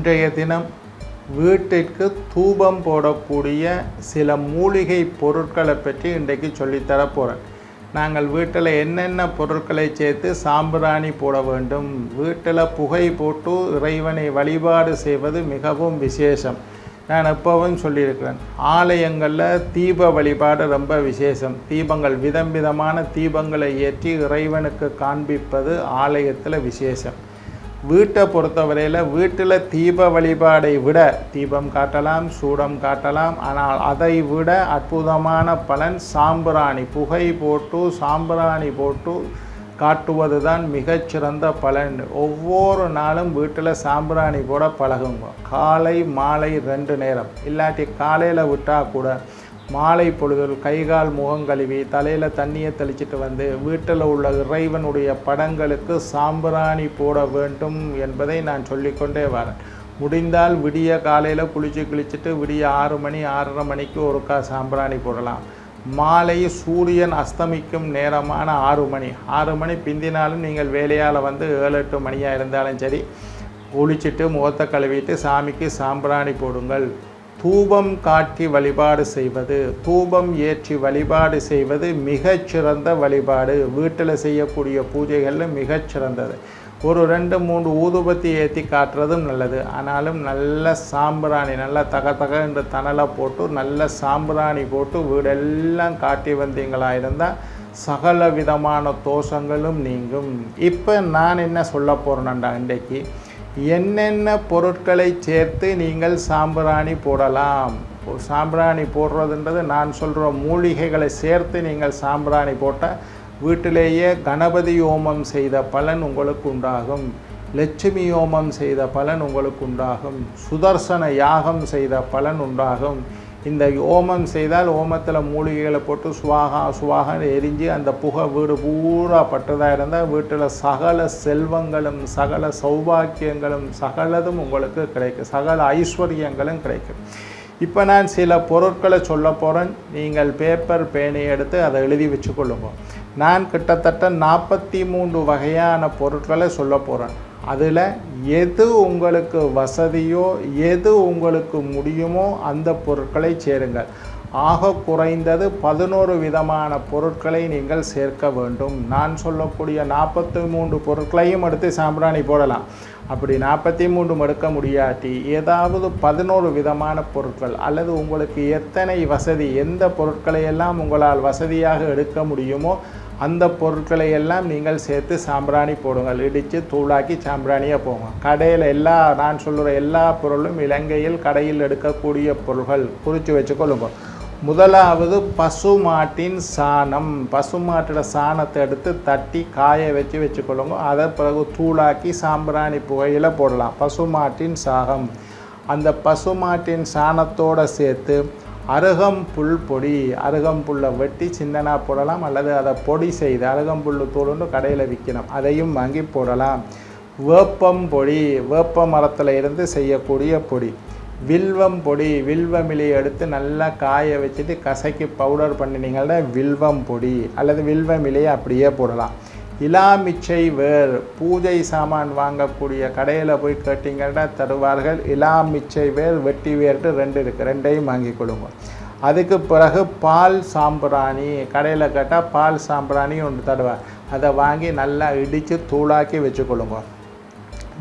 இன்றைய தினம் வீட்டிற்கு தூபம் போடக்கூடிய சில மூலிகை பொருட்களை பற்றி இன்றைக்கு சொல்லித்தர போகிறேன் நாங்கள் வீட்டில் என்னென்ன பொருட்களை சேர்த்து சாம்பிராணி போட வேண்டும் வீட்டில் புகை போட்டு இறைவனை வழிபாடு செய்வது மிகவும் விசேஷம். நான் எப்பவும் சொல்லியிருக்கிறேன் ஆலயங்களில் தீப வழிபாடு ரொம்ப விசேஷம். தீபங்கள் விதம் விதமான தீபங்களை ஏற்றி இறைவனுக்கு காண்பிப்பது ஆலயத்தில் விசேஷம். வீட்டை பொறுத்தவரையில் வீட்டில் தீப வழிபாடை விட தீபம் காட்டலாம் சூடம் காட்டலாம். ஆனால் அதை விட அற்புதமான பலன் சாம்பிராணி. புகை போட்டு சாம்பிராணி போட்டு காட்டுவது தான் மிகச்சிறந்த பலன். ஒவ்வொரு நாளும் வீட்டில் சாம்பிராணி போட பழகுங்க. காலை மாலை ரெண்டு நேரம். இல்லாட்டி காலையில் விட்டால் கூட மாலை பொழுதில் கைகால் முகம் கழுவி தலையில் தண்ணியை தெளிச்சிட்டு வந்து வீட்டில் உள்ள இறைவனுடைய படங்களுக்கு சாம்பிராணி போட வேண்டும் என்பதை நான் சொல்லிக்கொண்டே வரேன். முடிந்தால் விடிய காலையில் குளிச்சு குளிச்சுட்டு விடிய ஆறு மணி ஆறரை மணிக்கு ஒருக்கா சாம்பிராணி போடலாம். மாலை சூரியன் அஸ்தமிக்கும் நேரமான ஆறு மணி. ஆறு மணி பிந்தினாலும் நீங்கள் வேலையால் வந்து ஏழு எட்டு மணியாக இருந்தாலும் சரி குளிச்சுட்டு முகத்தை கழுவிட்டு சாமிக்கு சாம்பிராணி போடுங்கள். தூபம் காட்டி வழிபாடு செய்வது தூபம் ஏற்றி வழிபாடு செய்வது மிகச்சிறந்த வழிபாடு. வீட்டில் செய்யக்கூடிய பூஜைகளில் மிகச்சிறந்தது ஒரு ரெண்டு மூன்று ஊதுபத்தி ஏற்றி காட்டுறதும் நல்லது. ஆனாலும் நல்ல சாம்பிராணி நல்லா தக தக என்று தணலை போட்டு நல்ல சாம்பிராணி போட்டு வீடெல்லாம் காட்டி வந்தீங்களா இருந்தால் சகல விதமான தோஷங்களும் நீங்கும். இப்போ நான் என்ன சொல்ல போகிறேன்டா இன்றைக்கு என்னென்ன பொருட்களை சேர்த்து நீங்கள் சாம்பிராணி போடலாம்? சாம்பிராணி போடுறதுன்றது நான் சொல்கிற மூலிகைகளை சேர்த்து நீங்கள் சாம்பிராணி போட்டால் வீட்டிலேயே கணபதி ஹோமம் செய்த பலன் உங்களுக்கு உண்டாகும். லட்சுமி ஹோமம் செய்த பலன் உங்களுக்கு உண்டாகும். சுதர்சன யாகம் செய்த பலன் உண்டாகும். இந்த ஓமம் செய்தால் ஓமத்தில் மூலிகைகளை போட்டு சுவாகா சுவாகன்னு எரிஞ்சு அந்த புகை வீடு பூரா பட்டதாக இருந்தால் வீட்டில் சகல செல்வங்களும் சகல சௌபாக்கியங்களும் சகலதும் உங்களுக்கு கிடைக்கும். சகல ஐஸ்வர்யங்களும் கிடைக்கும். இப்போ நான் சில பொருட்களை சொல்ல போகிறேன் நீங்கள் பேப்பர் பேனை எடுத்து அதை எழுதி வச்சுக்கொள்ளுங்க. நான் கிட்டத்தட்ட நாற்பத்தி மூன்று வகையான பொருட்களை சொல்ல போகிறேன் அதில் எது உங்களுக்கு வசதியோ எது உங்களுக்கு முடியுமோ அந்த பொருட்களை சேருங்கள். ஆக குறைந்தது பதினோரு விதமான பொருட்களை நீங்கள் சேர்க்க வேண்டும். நான் சொல்லக்கூடிய நாற்பத்தி மூன்று பொருட்களையும் எடுத்து சாம்பிராணி போடலாம். அப்படி நாற்பத்தி மூன்று எடுக்க முடியாட்டி ஏதாவது பதினோரு விதமான பொருட்கள் அல்லது உங்களுக்கு எத்தனை வசதி எந்த பொருட்களை எல்லாம் உங்களால் வசதியாக எடுக்க முடியுமோ அந்த பொருட்களை எல்லாம் நீங்கள் சேர்த்து சாம்பிராணி போடுங்கள். இடித்து தூளாக்கி சாம்பிராணியாக போங்க. கடையில் எல்லா நான் சொல்கிற எல்லா பொருளும் இலங்கையில் கடையில் எடுக்கக்கூடிய பொருள்கள் குறித்து வச்சுக்கொள்ளுங்கள் முதலாவது பசுமாட்டின் சாணம். பசுமாட்டோட சாணத்தை எடுத்து தட்டி காய வச்சு வச்சுக்கொள்ளுங்க. அதை பிறகு தூளாக்கி சாம்பிராணி புகையில் போடலாம். பசுமாட்டின் சாகம். அந்த பசுமாட்டின் சாணத்தோடு சேர்த்து அருகம்புல் பொடி அருகம்புல்லை வெட்டி சின்னனா போடலாம். அல்லது அதை பொடி செய்து அருகம்புல் தூளுண்டு கடையில் விற்கணும் அதையும் வாங்கி போடலாம். வேப்பம் பொடி வேப்ப மரத்தில் இருந்து செய்யக்கூடிய பொடி. வில்வம் பொடி வில்வம் இலையை எடுத்து நல்லா காய வச்சுட்டு கசக்கி பவுடர் பண்ணினீங்கன்னா வில்வம் பொடி அல்லது வில்வம் இலையை அப்படியே போடலாம். இலாமிச்சை வேர் பூஜை சாமான் வாங்கக்கூடிய கடையில் போய் கேட்டிங்கன்னா தருவார்கள் இலாமிச்சை வேர் வெட்டி வேர்ட்டு ரெண்டு இருக்குது ரெண்டையும் வாங்கி கொடுங்க. அதுக்கு பிறகு பால் சாம்பிராணி கடையில் கேட்டால் பால் சாம்பிராணி ஒன்று தருவார். அதை வாங்கி நல்லா இடித்து தூளாக்கி வச்சுக்கொள்ளுங்க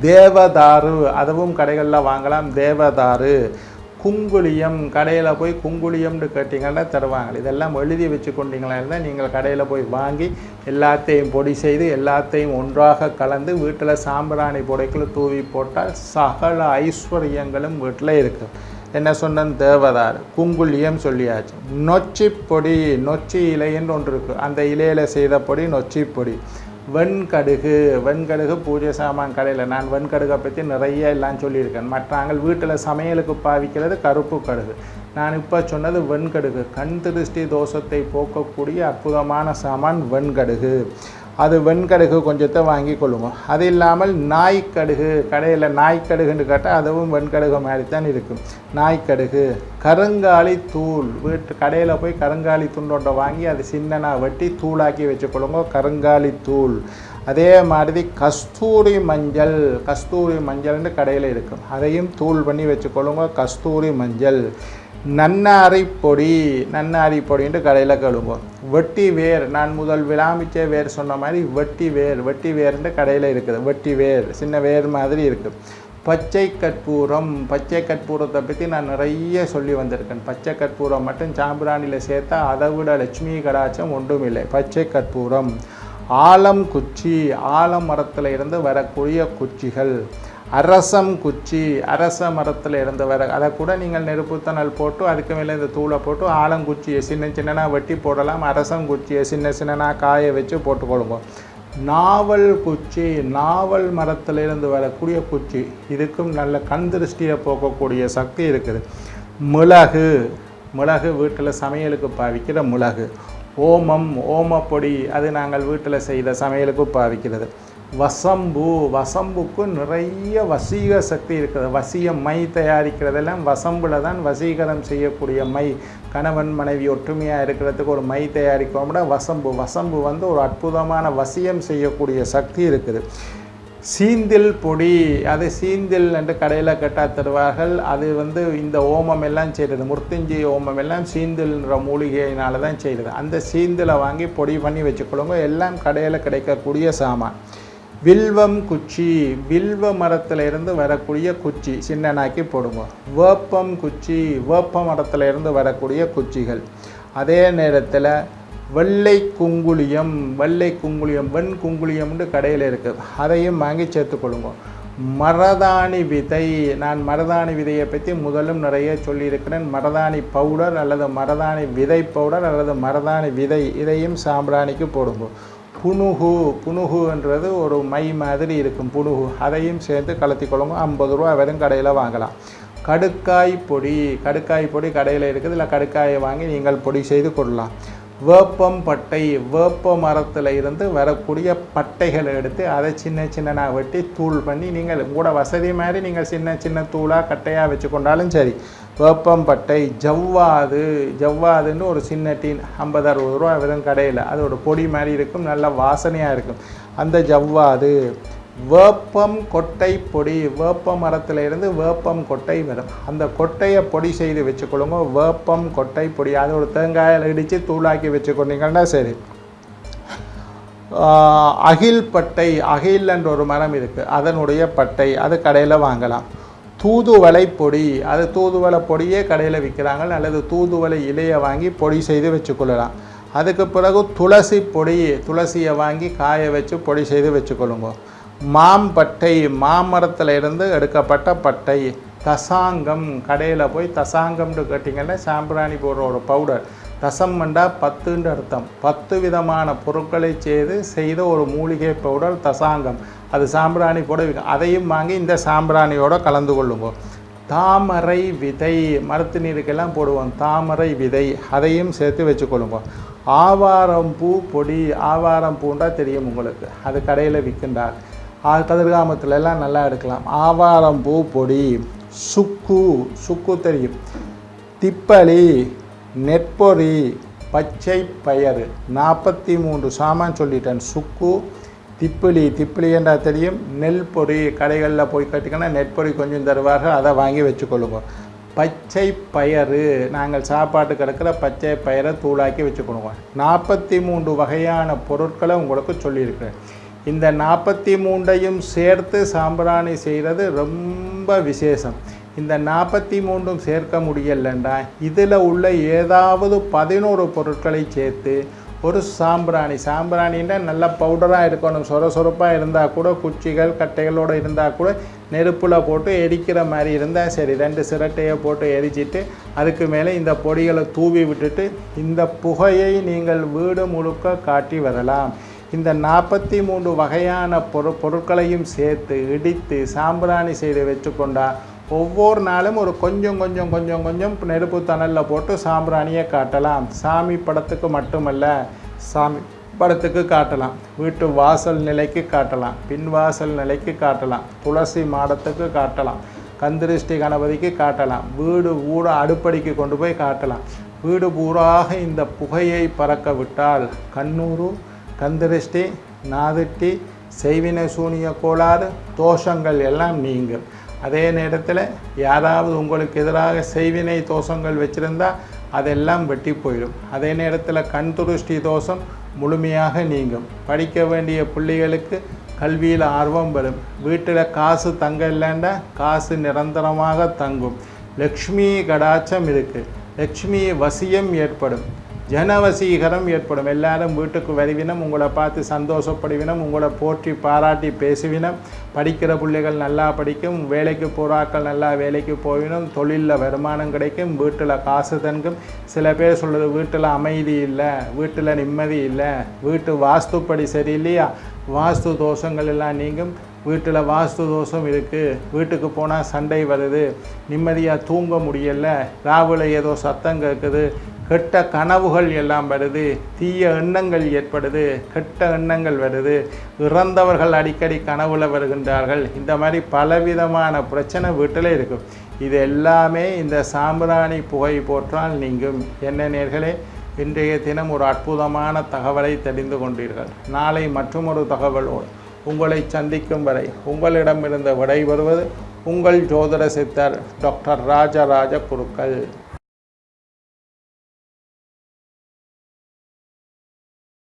தேவதாரு அதுவும் கடைகளில் வாங்கலாம் தேவதாரு குங்குளியம் கடையில் போய் குங்குளியம்னு கேட்டிங்கன்னா தருவாங்க. இதெல்லாம் எழுதி வச்சு கொண்டீங்களா இருந்தால் நீங்கள் கடையில் போய் வாங்கி எல்லாத்தையும் பொடி செய்து எல்லாத்தையும் ஒன்றாக கலந்து வீட்டில் சாம்பிராணி புடைக்குள்ள தூவி போட்டால் சகல ஐஸ்வர்யங்களும் வீட்டில் இருக்குது என்ன சொன்னேன்? தேவதார் குங்குளியம் சொல்லியாச்சு. நொச்சி பொடி நொச்சி இலைன்னு ஒன்று இருக்குது அந்த இலையில் செய்த பொடி நொச்சி பொடி. வெண்கடுகு வெண்கடுகு பூஜை சாமான் கடையில். நான் வெண்கடுகை பற்றி நிறைய எல்லாம் சொல்லியிருக்கேன். மற்றாங்கள் வீட்டில் சமையலுக்கு பாவிக்கிறது கருப்பு கடுகு. நான் இப்போ சொன்னது வெண்கடுகு. கண் திருஷ்டி தோஷத்தை போக்கக்கூடிய அற்புதமான சாமான் வெண்கடுகு. அது வெண்கடுகு கொஞ்சத்தை வாங்கி கொள்ளுங்க. அது இல்லாமல் நாய்க்கடுகு கடையில் நாய்க்கடுகுன்னு கேட்டால் அதுவும் வெண்கடுகு மாதிரி தான் இருக்கும். நாய்க்கடுகு கருங்காலி தூள் வீட்டு கடையில் போய் கருங்காலி துண்டொண்டை வாங்கி அது சின்னனாக வெட்டி தூளாக்கி வச்சுக்கொள்ளுங்க. கருங்காலி தூள். அதே மாதிரி கஸ்தூரி மஞ்சள் கஸ்தூரி மஞ்சள்னு கடையில் இருக்கும். அதையும் தூள் பண்ணி வச்சுக்கொள்ளுங்க. கஸ்தூரி மஞ்சள். நன்னாரி பொடி நன்னாரி பொடின்ட்டு கடையில் கழுவுங்க வெட்டி வேர் நான் முதல் விளாமிச்ச வேர் சொன்ன மாதிரி வெட்டி வேர் வெட்டி வேர்ன்ட்டு கடையில் இருக்குது. வெட்டி வேர் சின்ன வேர் மாதிரி இருக்குது பச்சை கற்பூரம் பச்சை கற்பூரத்தை பற்றி நான் நிறைய சொல்லி வந்திருக்கேன். பச்சை கற்பூரம் மட்டும் சாம்பிராணியில் சேர்த்தா அதை விட லட்சுமி கடாச்சம் ஒன்றும் இல்லை. பச்சை கற்பூரம் ஆலம் குச்சி ஆலம் மரத்தில் இருந்து வரக்கூடிய குச்சிகள். அரசம் குச்சி அரச மரத்தில் இருந்து வர அதை கூட நீங்கள் நெருப்புத்தணல் போட்டு அதுக்கு மேலே இந்த தூளை போட்டு ஆலங்குச்சியை சின்ன சின்னனா வெட்டி போடலாம். அரசம் குச்சியை சின்ன சின்னனா காய வச்சு போட்டுக்கொள்ளுங்க நாவல் குச்சி நாவல் மரத்திலிருந்து வரக்கூடிய குச்சி இதுக்கும் நல்ல கண் திருஷ்டியை போக்கக்கூடிய சக்தி இருக்குது. மிளகு மிளகு வீட்டில் சமையலுக்கு பாவிக்கிற மிளகு. ஓமம் ஓமப்பொடி அது நாங்கள் வீட்டில் செய்த சமையலுக்கு பாவிக்கிறது. வசம்பு வசம்புக்கு நிறைய வசீக சக்தி இருக்குது வசிய மை தயாரிக்கிறதெல்லாம் வசம்புல தான் வசீகரம் செய்யக்கூடிய மை. கணவன் மனைவி ஒற்றுமையாக இருக்கிறதுக்கு ஒரு மை தயாரிக்கோம்னா வசம்பு. வசம்பு வந்து ஒரு அற்புதமான வசியம் செய்யக்கூடிய சக்தி இருக்குது. சீந்தில் பொடி அது சீந்தில் என்று கடையில் கட்டா தருவார்கள். அது வந்து இந்த ஓமம் எல்லாம் செய்கிறது முர்த்திஞ்சி ஓமம் எல்லாம் சீந்தில்ன்ற மூலிகையினால தான் செய்கிறது அந்த சீந்திலை வாங்கி பொடி பண்ணி வச்சுக்கொள்ளுங்க. எல்லாம் கடையில் கிடைக்கக்கூடிய சாமான். வில்வம் குச்சி வில்வ மரத்தில் இருந்து வரக்கூடிய குச்சி சின்னனாக்கி போடுங்க. வேப்பம் குச்சி வேப்ப மரத்தில் இருந்து வரக்கூடிய குச்சிகள். அதே நேரத்தில் வெள்ளை குங்குளியம் வெள்ளை குங்குளியம் வெண் குங்குளியம்னு கடையில் இருக்குது அதையும் வாங்கி சேர்த்துக்கொள்ளுங்க மரதாணி விதை நான் மரதாணி விதையை பற்றி முதலும் நிறைய சொல்லியிருக்கிறேன். மரதாணி பவுடர் அல்லது மரதாணி விதை பவுடர் அல்லது மரதாணி விதை இதையும் சாம்பிராணிக்கு போடுங்க. புனுகு புனுகுன்றது ஒரு மை மாதிரி இருக்கும் புனுகு. அதையும் சேர்த்து கலத்தி கொழம்பு ஐம்பது ரூபா வெறும் கடையில் வாங்கலாம். கடுக்காய் பொடி கடுக்காய் பொடி கடையில் இருக்குது. இல்லை கடுக்காயை வாங்கி நீங்கள் பொடி செய்து கொள்ளலாம். வேப்பம் பட்டை வேப்ப மரத்தில் இருந்து வரக்கூடிய பட்டைகளை எடுத்து அதை சின்ன சின்னனாக வெட்டி தூள் பண்ணி நீங்கள் கூட வசதி மாதிரி நீங்கள் சின்ன சின்ன தூளாக கட்டையாக வச்சு கொண்டாலும் சரி வேப்பம் பட்டை ஜவ்வாது. ஜவ்வாதுன்னு ஒரு சின்ன டீன் ஐம்பது அறுபது ரூபா விதம் கடையில். அதோட பொடி மாதிரி இருக்கும் நல்ல வாசனையாக இருக்கும். அந்த ஜவ்வாது வேப்பம் கொட்டை பொடி வேப்ப மரத்தில் இருந்து வேப்பம் கொட்டை வரும். அந்த கொட்டையை பொடி செய்து வச்சுக்கொள்ளுங்க. வேப்பம் கொட்டை பொடி. அது ஒரு தேங்காயில் இடித்து தூளாக்கி வச்சுக்கொண்டீங்கன்னா சரி. அகில் பட்டை. அகில்ன்ற ஒரு மரம் இருக்குது அதனுடைய பட்டை. அது கடையில் வாங்கலாம். தூதுவளை பொடி. அது தூதுவளை பொடியே கடையில் விற்கிறாங்க அல்லது தூதுவளை இலையை வாங்கி பொடி செய்து வச்சுக்கொள்ளலாம். அதுக்கு பிறகு துளசி பொடி துளசியை வாங்கி காய வச்சு பொடி செய்து வச்சுக்கொள்ளுங்க. மாம்பட்டை மாமரத்தில் இருந்து எடுக்கப்பட்ட பட்டை. தசாங்கம் கடையில் போய் தசாங்கம்னு கேட்டிங்கன்னா சாம்பிராணி போடுற ஒரு பவுடர். ரசம் மண்டா பத்துன்ற அர்த்தம். பத்து விதமான பொருட்களை செய்து செய்த ஒரு மூலிகை பவுடர் தசாங்கம். அது சாம்பிராணி போட விற்கும். அதையும் வாங்கி இந்த சாம்பிராணியோட கலந்து கொள்ளுவோம். தாமரை விதை மரத்து நீருக்கெல்லாம் போடுவோம். தாமரை விதை அதையும் சேர்த்து வச்சுக்கொள்ளுங்க ஆவாரம் பூ பொடி ஆவாரம் பூண்டா தெரியும் உங்களுக்கு. அது கடையில் விற்கின்றார் ஆ கதிர்காமத்துல எல்லாம் நல்லா எடுக்கலாம். ஆவாரம் பூ பொடி சுக்கு சுக்கு தெரியும். திப்பலி நெற்பொறி பச்சை பயறு. நாற்பத்தி மூன்று சாமான் சொல்லிட்டேன். சுக்கு திப்பிலி. திப்பிலி என்றால் தெரியும். நெல் பொறி கடைகளில் போய் கட்டிங்கன்னா நெற்பொறி கொஞ்சம் தருவார்கள். அதை வாங்கி வச்சுக்கொள்ளுங்க. பச்சை பயறு. நாங்கள் சாப்பாட்டு கிடக்கிற பச்சை பயிரை தூளாக்கி வச்சுக்கொள்ளுங்க. நாற்பத்தி மூன்று வகையான பொருட்களை உங்களுக்கு சொல்லியிருக்கிறேன். இந்த நாற்பத்தி மூன்றையும் சேர்த்து சாம்பிராணி செய்கிறது ரொம்ப விசேஷம். இந்த நாற்பத்தி மூன்றும் சேர்க்க முடியலண்டா. இதில் உள்ள ஏதாவது பதினோரு பொருட்களை சேர்த்து ஒரு சாம்பிராணி. சாம்பிராணின்னா நல்ல பவுடராக இருக்கணும். சொர சொரப்பாக இருந்தால் கூட குச்சிகள் கட்டைகளோடு இருந்தால் கூட நெருப்பில் போட்டு எரிக்கிற மாதிரி இருந்தால் சரி. ரெண்டு சிரட்டையை போட்டு எரிச்சிட்டு அதுக்கு மேலே இந்த பொடிகளை தூவி விட்டுட்டு இந்த புகையை நீங்கள் வீடு முழுக்க காட்டி வரலாம். இந்த நாற்பத்தி மூன்று வகையான பொரு பொருட்களையும் சேர்த்து இடித்து சாம்பிராணி செய்து வச்சுக்கொண்டால் ஒவ்வொரு நாளும் ஒரு கொஞ்சம் கொஞ்சம் கொஞ்சம் கொஞ்சம் நெருப்பு தணலில் போட்டு சாம்பிராணியை காட்டலாம். சாமி படத்துக்கு மட்டுமல்ல சாமி படத்துக்கு காட்டலாம். வீட்டு வாசல் நிலைக்கு காட்டலாம். பின்வாசல் நிலைக்கு காட்டலாம். துளசி மாடத்துக்கு காட்டலாம். கந்திருஷ்டி கணபதிக்கு காட்டலாம். வீடு ஊட அடுப்படிக்கு கொண்டு போய் காட்டலாம். வீடு பூராக இந்த புகையை பறக்க விட்டால் கண்ணூரு கந்திருஷ்டி நாதிட்டி செய்வினை சூனிய கோளாறு தோஷங்கள் எல்லாம் நீங்கும். அதே நேரத்தில் யாராவது உங்களுக்கு எதிராக செய்வினை தோஷங்கள் வச்சுருந்தா அதெல்லாம் வெட்டி போயிடும். அதே நேரத்தில் கண் துருஷ்டி தோஷம் முழுமையாக நீங்கும். படிக்க வேண்டிய பிள்ளைகளுக்கு கல்வியில் ஆர்வம் வரும் வீட்டில் காசு தங்க இல்லைன்னா காசு நிரந்தரமாக தங்கும். லக்ஷ்மி கடாச்சம் இருக்குது லக்ஷ்மி வசியம் ஏற்படும். ஜனவசீகரம் ஏற்படும். எல்லாரும் வீட்டுக்கு வருவினம் உங்களை பார்த்து சந்தோஷப்படுவினம் உங்களை போற்றி பாராட்டி பேசுவினம். படிக்கிற பிள்ளைகள் நல்லா படிக்கும் வேலைக்கு போகிறாக்கள் நல்லா வேலைக்கு போயினும் தொழிலில் வருமானம் கிடைக்கும் வீட்டில் காசு தங்கும். சில பேர் சொல்கிறது வீட்டில் அமைதி இல்லை வீட்டில் நிம்மதி இல்லை வீட்டு வாஸ்துப்படி சரியில்லையா? வாஸ்து தோஷங்கள் எல்லாம் நீங்கும். வீட்டில் வாஸ்து தோஷம் இருக்குது வீட்டுக்கு போனால் சண்டை வருது. நிம்மதியாக தூங்க முடியலை. ராவில் ஏதோ சத்தம் கேட்குது கெட்ட கனவுகள் எல்லாம் வருது தீய எண்ணங்கள் ஏற்படுது கெட்ட எண்ணங்கள் வருது. இறந்தவர்கள் அடிக்கடி கனவுல வருகின்றார்கள். இந்த மாதிரி பலவிதமான பிரச்சனை வீட்டில் இருக்கும் இது எல்லாமே இந்த சாம்பிராணி புகை போற்றால் நீங்கும். என்ன நேர்களே இன்றைய தினம் ஒரு அற்புதமான தகவலை தெரிந்து கொண்டீர்கள். நாளை மற்றொரு தகவலோடு உங்களை சந்திக்கும் வரை உங்களிடமிருந்து விடைபெறுவது உங்கள் ஜோதிட சித்தர் டாக்டர் ராஜராஜ குருக்கள்.